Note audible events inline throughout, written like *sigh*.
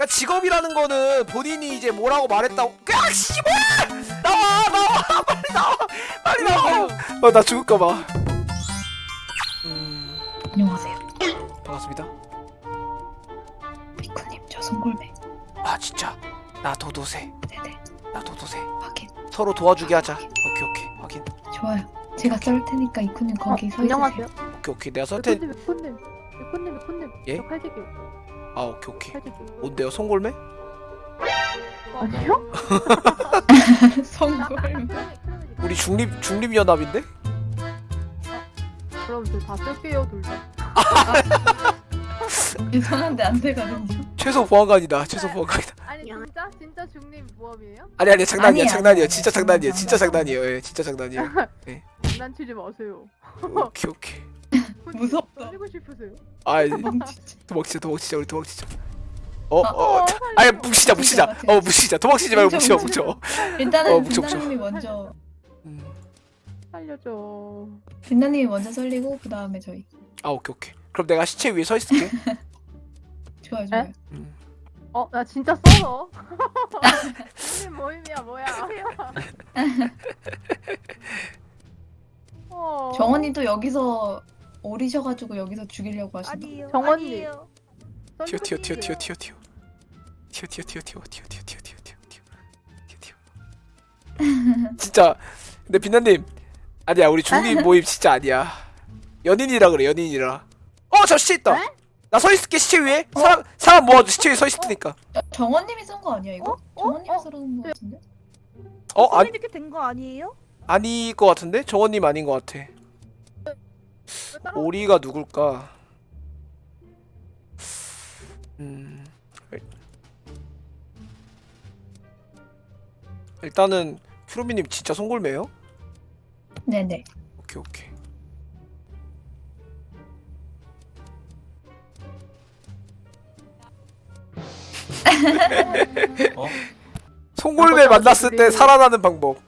그러니까 직업이라는 거는 본인이 이제 뭐라고 말했다고 야 씨발 나와 나와 *laughs* 빨리 나와 빨리 나와 어나 죽을까봐 음 안녕하세요. 반갑습니다 미쿠님 저 송골매. 아 진짜 나 도도새 네네 나 도도새 확인. 서로 도와주게 하자 오케이 오케이 확인 좋아요. 제가 썰 테니까 이쿠님 거기 서 있으세요. 안녕하세요. 오케이 오케이 내가 설텐 메코님, 메코님, 메코님, 메코님. 예? 저 칼제기요. 아 오케이 오케이. 뭔데요 송골매 아니요? *laughs* 송골매. 우리 중립 중립 연합인데 그럼 저다 쓸게요, 둘 다. *laughs* 죄송한데 안 되거든요. 최소 보안관이다 최소 보안관이다 아니 진짜 진짜 중립 모험이에요? 아니 아니 장난이야 아니에요, 장난이야 아니에요. 진짜 장난이에요 진짜 장난, 장난이에요 예 진짜 장난이에요 장난치지 마세요. 오케이 오케이 무섭다. 살리고 싶으세요? 아. *laughs* 도망치자 도망치자 우리 도망치자 어어 어, 아니 뭉치자 뭉치자 뭉치자, 어 뭉치자 도망치지 말고 뭉쳐, 뭉쳐 일단은 어. 빛나님이 먼저 음. 살려줘. 빛나님이 먼저 썰리고 그 다음에 저희. 아 오케이 오케이 그럼 내가 시체 위에 서 있을게 *laughs* 좋아요 좋아요. 음. 어, 나 진짜 썰어. 중립 *laughs* 모임이야 뭐야? 어. 정원님도 여기서 오리셔가지고 여기서 죽이려고 하신다. 아니에요. 정원님. 아니에요. 튀어 튀어 튀어 튀어 튀어 튀어 튀어 튀어 튀어 튀어 튀어 튀어 튀어 튀어 튀어 튀어 튀어 튀어 진짜 근데 빛나님 아니야 우리 중립 모임 진짜 아니야 연인이라 그래 연인이라 어저 시체 있다 네? 나서 있을게 시체 위에 사람 사람 모아줘 시체 위에 서 있을 테니까 저- 정원님이 쓴 거 아니야 이거? 어? 어? 정원님이 어? 쓰는 거 같은데? 어 아니 이렇게 된 거 아니에요? 아닐 것 같은데 정원님 아닌 것 같아 오리가 누굴까 음 일단은 큐로미님 진짜 송골매요? 네네. 오케이 오케이 *laughs* 어? 송골매 만났을 때 살아나는 방법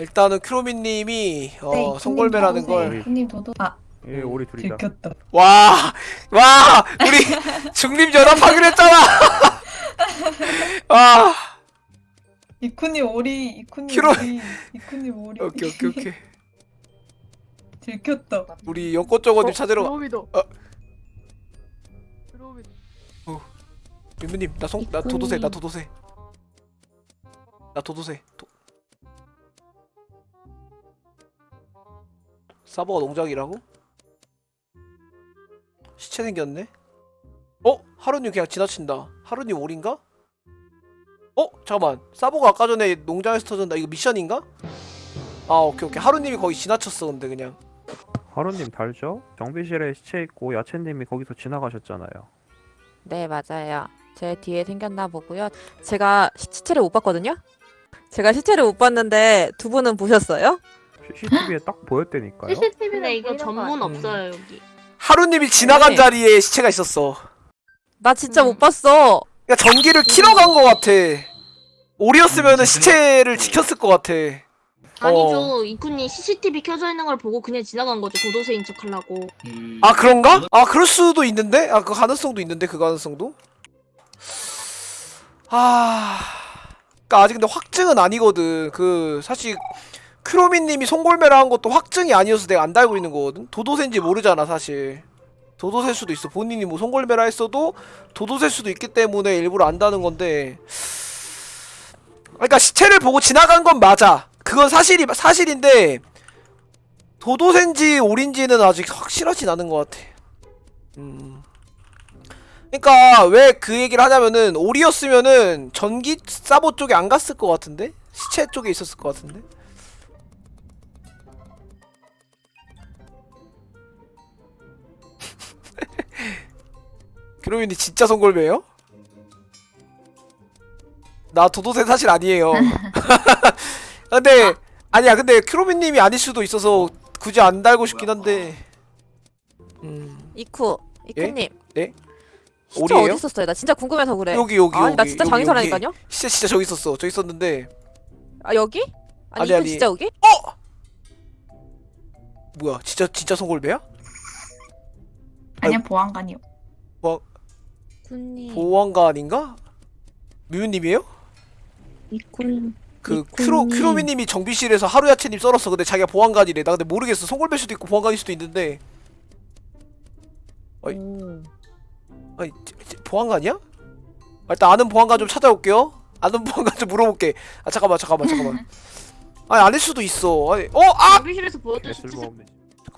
일단은 큐로미님이 어 네, 송골매라는 걸 이쿠님 도도. 아 예, 우리 둘이다. 들켰다. 와, 와, 우리 *laughs* 중립 연합하기로 했잖아. 아, *laughs* 이쿠님 오리. 이쿠님 키로- 오리. 이쿠님 오리. *laughs* 오케이 오케이 오케이. 들켰다. 우리 연꽃정원님 찾으러 가. 드로미도. 어. 드로미도. 민부님, 나 송, 나 도도새, 나 도도새. 나 도도새. 도... 사버가 농장이라고? 시체 생겼네? 어? 하루님 그냥 지나친다. 하루님 올인가? 어? 잠깐만. 사버가 아까 전에 농장에서 터졌다. 이거 미션인가? 아 오케이 오케이. 하루님이 거의 지나쳤어 근데 그냥. 하루님 달죠? 정비실에 시체 있고 야채님이 거기서 지나가셨잖아요. 네, 맞아요. 제 뒤에 생겼나 보고요. 제가 시- 시체를 못 봤거든요. 제가 시체를 못 봤는데 두 분은 보셨어요? CCTV에 딱 보였다니까요. CCTV는 근데 이거 전문 없어요 여기. 하루님이 지나간 네. 자리에 시체가 있었어. 나 진짜 음. 못 봤어. 그러니까 전기를 키러 간 것 같아. 오리였으면은 시체를 지켰을 것 같아. 아니죠 이쿤이 CCTV 켜져 있는 걸 보고 그냥 지나간 거죠 도도새인 척 하려고. 아 그런가? 아 그럴 수도 있는데? 아 그 가능성도 있는데 그 가능성도? 아... 그니까 아직 근데 확증은 아니거든. 그 사실 크로미님이 송골매라 한 것도 확증이 아니어서 내가 안 달고 있는 거거든. 도도새인지 모르잖아 사실. 도도새일 수도 있어. 본인이 뭐 송골매라 했어도 도도새일 수도 있기 때문에 일부러 안다는 건데. 그러니까 시체를 보고 지나간 건 맞아. 그건 사실이 사실인데 도도새인지 오린지는 아직 확실하진 않은 것 같아. 음. 그러니까 왜 그 얘기를 하냐면은 오리였으면은 전기 사보 쪽에 안 갔을 것 같은데 시체 쪽에 있었을 것 같은데. 그러면이 진짜 송골매요? 나 도도새 사실 아니에요. *laughs* 근데 아니야 근데 크로미님이 아닐 수도 있어서 굳이 안 달고 싶긴 한데. 음 이쿠, 이쿠님. 예? 시체 오리예요? 어디 있었어요? 나 진짜 궁금해서 그래. 여기 여기 아니, 여기 나 진짜? 여기. 진짜 진짜 저기 있었어 저기 있었는데 아 여기? 아니, 아니, 이쿠 아니. 진짜 여기? 뭐야 진짜 진짜 송골배야? 아니야 보안관이요. 이쿤님 보안관인가? 뮤유님이에요? 이쿤 그 이쿤님. 크로 크로미님이 정비실에서 하루야채님 썰었어. 근데 자기가 보안관이래. 나 근데 모르겠어. 송골배일 수도 있고 보안관일 수도 있는데. 어이. 오. 아니 제- 제- 보안관이야? 아, 일단 아는 보안관 좀 찾아올게요. 아는 보안관 좀 물어볼게. 아 잠깐만 잠깐만 잠깐만. *laughs* 아니 아닐 수도 있어. 아니 어 아! 정비실에서 보였던 시체 쓸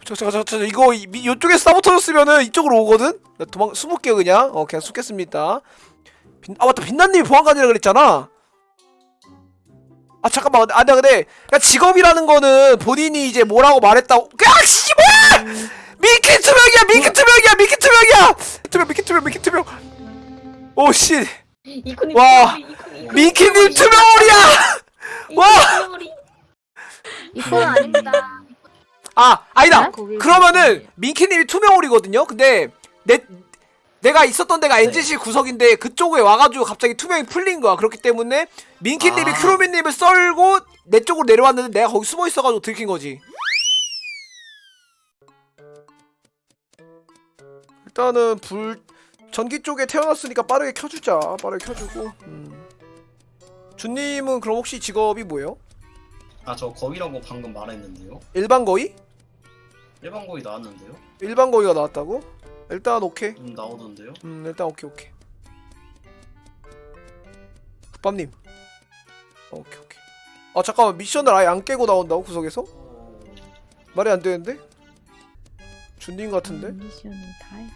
저, 저, 이거 이, 미- 이쪽에 싸붙어졌으면은 이쪽으로 오거든? 나 도망 숨을게요 그냥. 어 그냥 숨겠습니다. 빛, 아 맞다. 빛나님이 보안관이라 그랬잖아. 아 잠깐만. 아 내가 근데 그러니까 직업이라는 거는 본인이 이제 뭐라고 말했다고. 야 씨발 미키 투명이야! 미키 투명이야! 미키 투명이야! 투명 미키 투명 미키 투명. 오씨. 와, 미키님 투명홀이야 와! 이쿤 아닙니다 아 아니다 거기 그러면은 민키님이 투명홀이거든요. 근데 내 내가 있었던 데가 NGC 구석인데 그쪽에 와가지고 갑자기 투명이 풀린 거야. 그렇기 때문에 민키님이 아. 크로미님을 썰고 내 쪽으로 내려왔는데 내가 거기 숨어 있어가지고 들킨 거지. 일단은 불 전기 쪽에 태어났으니까 빠르게 켜주자. 빠르게 켜주고. 음. 준님은 그럼 혹시 직업이 뭐예요? 아 저 거위라고 방금 말했는데요. 일반 거위? 일반 거위 나왔는데요. 일반 거위가 나왔다고? 일단 오케이. 음 나오던데요. 음 일단 오케이 오케이 국밥님 어, 오케이 오케이 아 잠깐만 미션을 아예 안 깨고 나온다고 구석에서? 어... 말이 안 되는데? 준님 같은데? 다 했...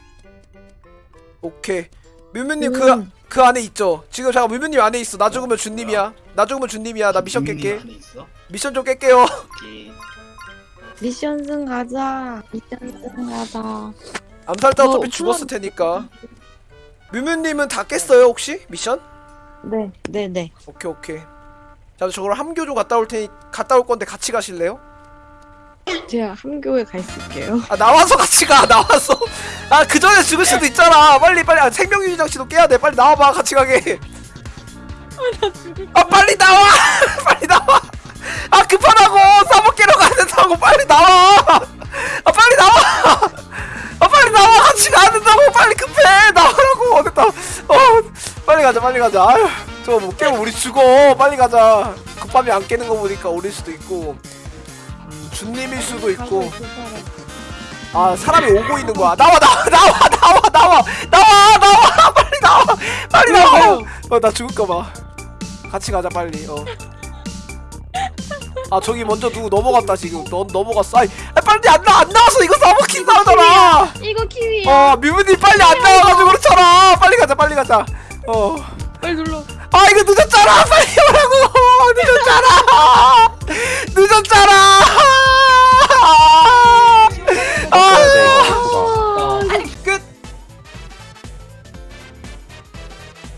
오케이 뮤뮤님 그, 그 안에 있죠? 지금 잠깐 뮤뮤님 안에 있어 나 죽으면 준님이야 나 죽으면 준님이야 나 미션 깰게? 미션 좀 깰게요 오케이. 미션 승 가자. 미션 승 가자. 암살자 뭐, 어차피 죽었을 테니까. 뮤뮤님은 다 깼어요 혹시? 미션? 네. 네 네. 오케이 오케이. 자 저걸 함교 좀 갔다 올 테니 갔다 올 건데 같이 가실래요? 제가 함교에 가 있을게요. 아 나와서 같이 가 나와서. 아그 전에 죽을 수도 있잖아. 빨리 빨리. 아, 생명유지 장치도 깨야 돼. 빨리 나와봐 같이 가게. 아 빨리 나와! *laughs* 빨리 나와 아 급하다고! 사먹 깨러 가야 된다고! 빨리 나와! 아 빨리 나와! 아 빨리 나와! 같이 가야 된다고! 빨리 급해! 나오라고! 됐다. 어 빨리 가자 빨리 가자. 아유 저거 못 깨면 우리 죽어. 빨리 가자. 급함이 안 깨는 거 보니까 우릴 수도 있고 음, 준님일 수도 있고. 아 사람이 오고 있는 거야. 나와 나와 나와 나와 나와 나와 나와 빨리 나와 빨리 나와. 어나 죽을까 봐. 같이 가자 빨리. 어 아 저기 먼저 누구 넘어갔다 지금. 넌 넘어갔어. 아이, 아 빨리 안 나 안 나와서 이거 사먹힌다 하잖아. 이거 키위야. 어 미문이 빨리 안 나와가지고 그렇잖아. 빨리 가자 빨리 가자. 어. 빨리 눌러. 아 이거 늦었잖아. 빨리 오라고. *laughs* 늦었잖아. 늦었잖아. 아 네.